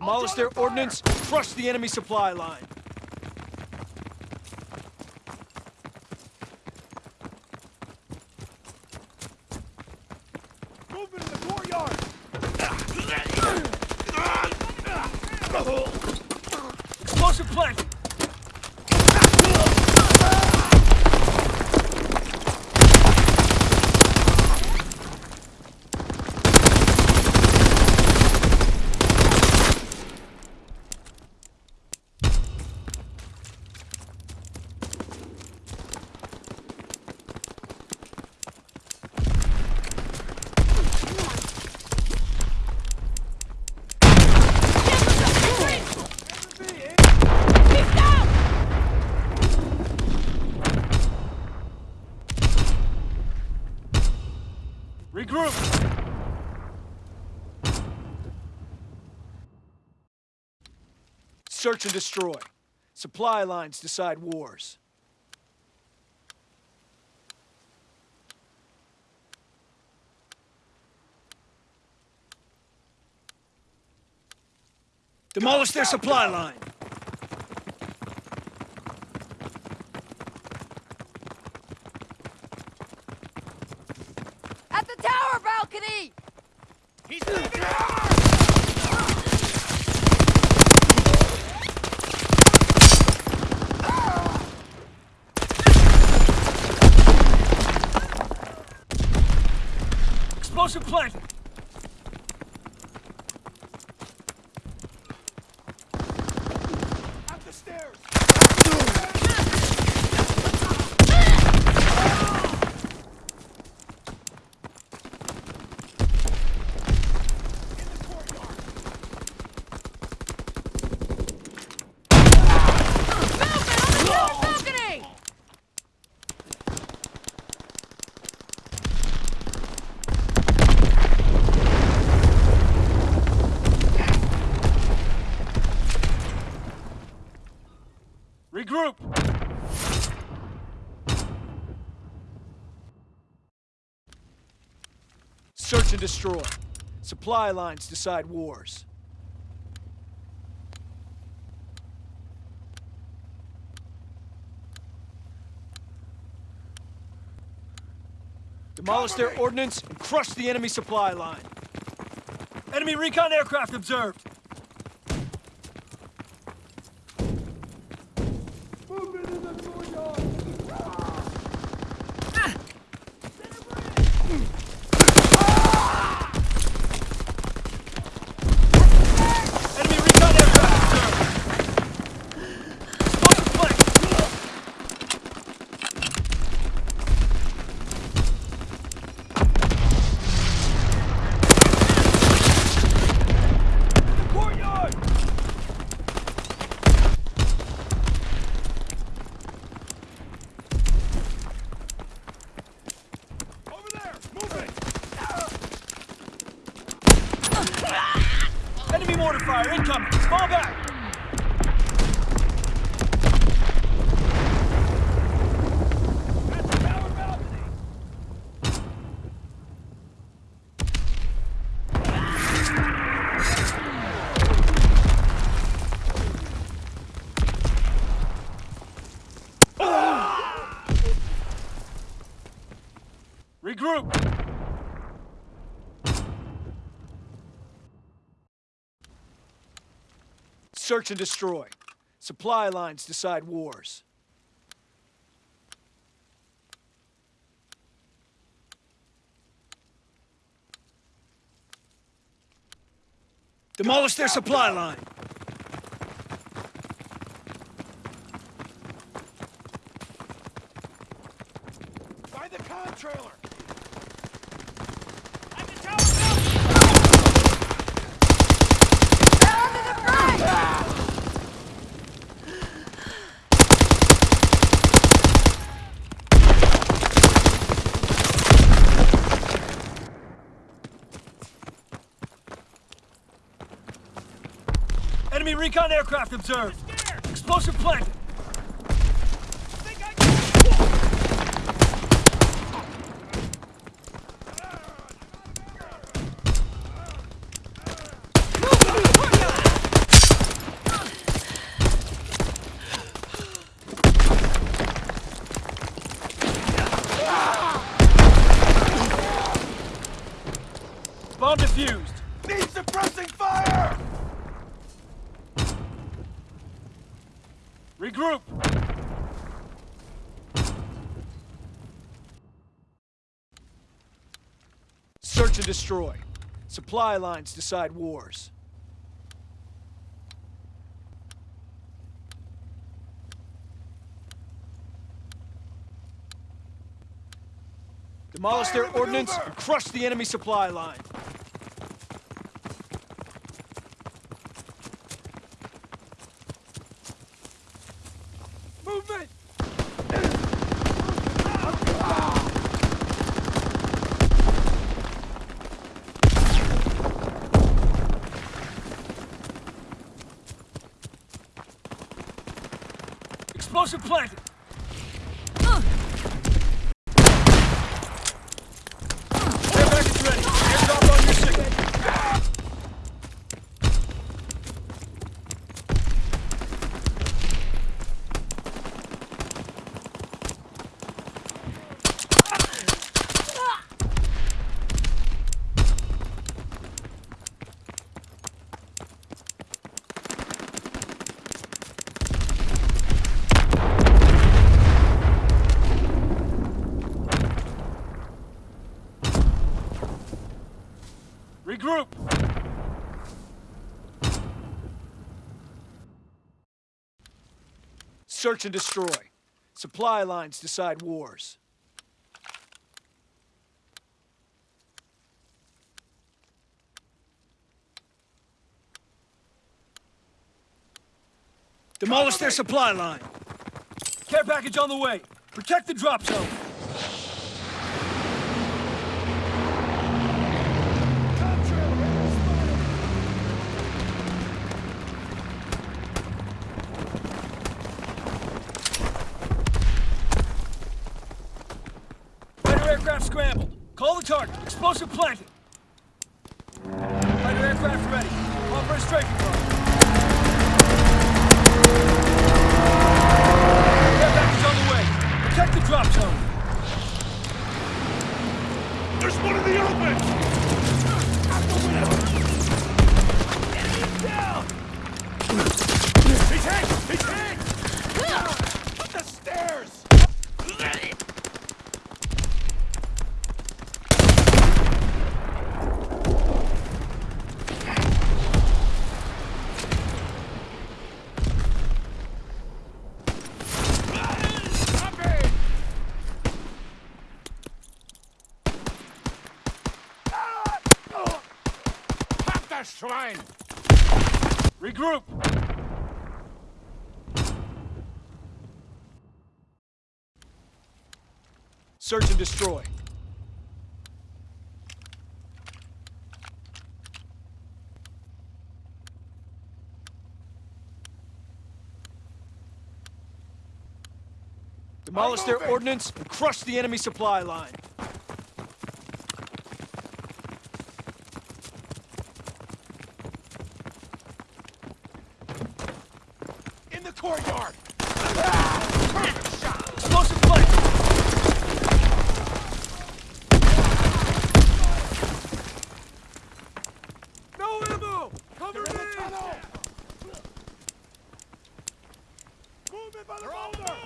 Demolish their ordnance, crush the enemy supply line. Movement in the courtyard! Explosive planted! Regroup! Search and destroy. Supply lines decide wars. Demolish their supply line. Explosive planted. Search and destroy. Supply lines decide wars. Demolish their ordnance and crush the enemy supply line. Enemy recon aircraft observed. Sponsor Sujo! Mortar fire incoming. Fall back. At the tower balcony! Regroup. Search and destroy. Supply lines decide wars. Demolish their supply line. By the con trailer! Enemy recon aircraft observed. Explosive planted. Think I can... Move to the courtyard! Need suppressing fire! Regroup! Search and destroy. Supply lines decide wars. Demolish their ordnance and crush the enemy supply line. Movement! Explosive planted! Care package ready. Airdrop on your signal. Regroup! Search and destroy. Supply lines decide wars. Demolish their supply line. Care package on the way. Protect the drop zone. Contrail! Fighter aircraft scrambled. Call the target. Explosive planted. Fighter aircraft ready. Call for a strafing car. Care package on the way. Protect the drop zone. There's one in the open! Enemy down! He's hit! He's hit! Up the stairs! Copy! Pack das Schwein! Regroup. Search and destroy. Demolish their ordnance and crush the enemy supply line. In the courtyard! Perfect shot! Explosive planted. No ammo! Cover me! Tunnel. Movement by the boulder!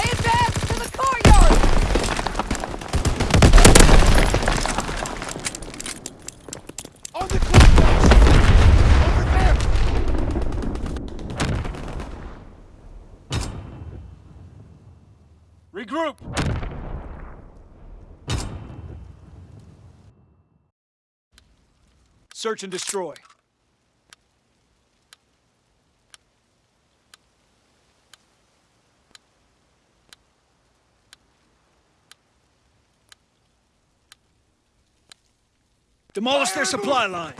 Advance to the courtyard! On the courtyard! Over there! Regroup. Search and destroy. Demolish their supply line.